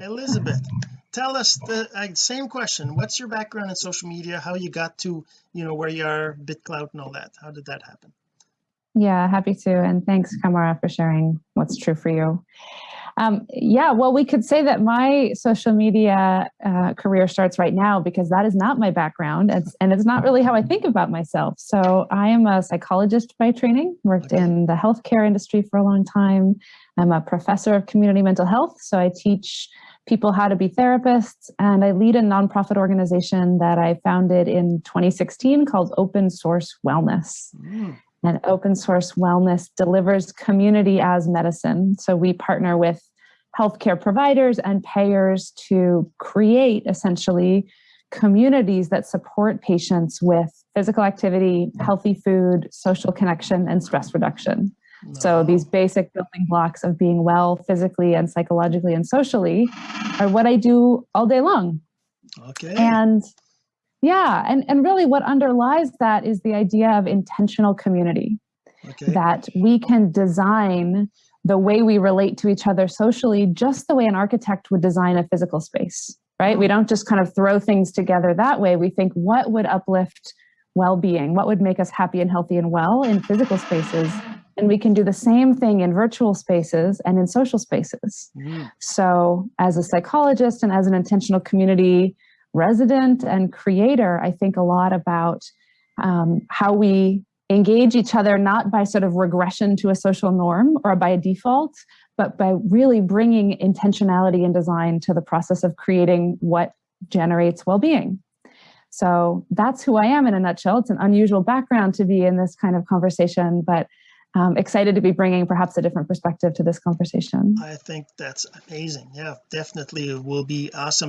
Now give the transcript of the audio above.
Elizabeth tell us the uh, same question. What's your background in social media? How you got to you know where you are BitClout and all that? How did that happen? Yeah happy to and thanks Kamara for sharing what's true for you um, yeah, well, we could say that my social media uh, career starts right now because that is not my background it's, and it's not really how I think about myself. So I am a psychologist by training, worked in the healthcare industry for a long time. I'm a professor of community mental health. So I teach people how to be therapists and I lead a nonprofit organization that I founded in 2016 called Open Source Wellness. Mm and open source wellness delivers community as medicine. So we partner with healthcare providers and payers to create essentially communities that support patients with physical activity, healthy food, social connection, and stress reduction. So these basic building blocks of being well physically and psychologically and socially are what I do all day long. Okay. And yeah, and, and really what underlies that is the idea of intentional community. Okay. That we can design the way we relate to each other socially, just the way an architect would design a physical space, right? We don't just kind of throw things together that way. We think what would uplift well-being, what would make us happy and healthy and well in physical spaces. And we can do the same thing in virtual spaces and in social spaces. Mm. So as a psychologist and as an intentional community resident and creator, I think a lot about um, how we engage each other not by sort of regression to a social norm or by a default, but by really bringing intentionality and design to the process of creating what generates well-being. So that's who I am in a nutshell. It's an unusual background to be in this kind of conversation, but um, excited to be bringing perhaps a different perspective to this conversation. I think that's amazing. Yeah, definitely it will be awesome.